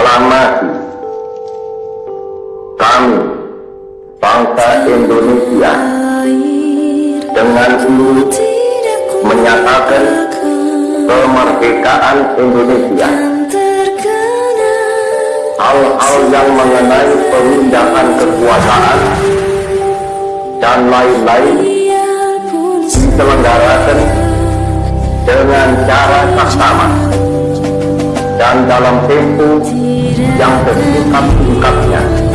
proklamasi kami bangsa Indonesia dengan ini menyatakan kemerdekaan Indonesia. Hal-hal yang mengenai pemindahan kekuasaan dan lain-lain diselenggarakan dengan cara saksama dan dalam tempo yang bersingkat-singkatnya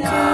Lord.